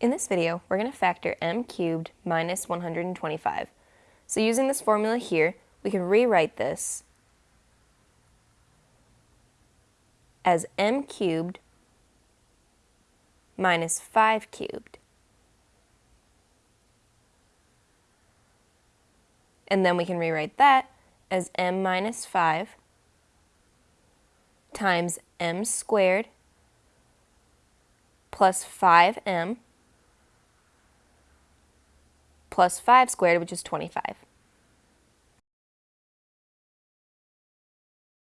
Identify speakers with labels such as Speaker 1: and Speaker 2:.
Speaker 1: In this video, we're going to factor m cubed minus 125. So using this formula here, we can rewrite this as m cubed minus 5 cubed. And then we can rewrite that as m minus 5 times m squared plus 5m plus 5 squared, which is 25.